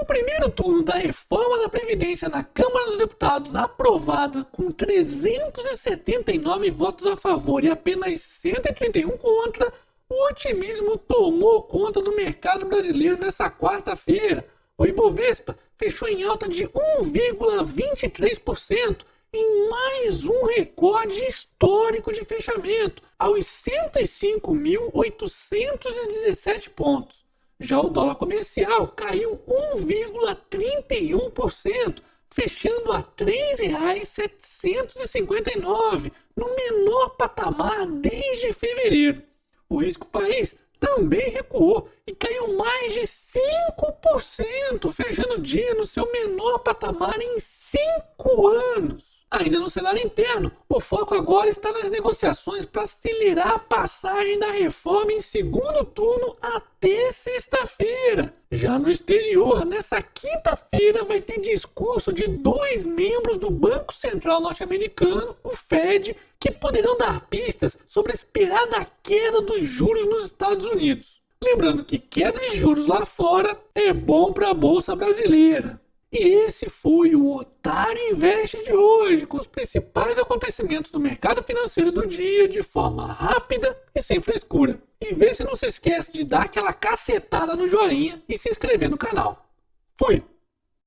O primeiro turno da reforma da Previdência na Câmara dos Deputados, aprovada com 379 votos a favor e apenas 131 contra, o otimismo tomou conta do mercado brasileiro nessa quarta-feira. O Ibovespa fechou em alta de 1,23% em mais um recorde histórico de fechamento, aos 105.817 pontos. Já o dólar comercial caiu 1,31%, fechando a R$ 3,759, no menor patamar desde fevereiro. O risco país também recuou e caiu mais de 5%, fechando o dia no seu menor patamar em 5 anos. Ainda no cenário interno, o foco agora está nas negociações para acelerar a passagem da reforma em segundo turno até sexta-feira. Já no exterior, nessa quinta-feira vai ter discurso de dois membros do Banco Central norte-americano, o Fed, que poderão dar pistas sobre a esperada queda dos juros nos Estados Unidos. Lembrando que queda de juros lá fora é bom para a bolsa brasileira. E esse foi o Otário Investe de hoje, com os principais acontecimentos do mercado financeiro do dia de forma rápida e sem frescura. E vê se não se esquece de dar aquela cacetada no joinha e se inscrever no canal. Fui!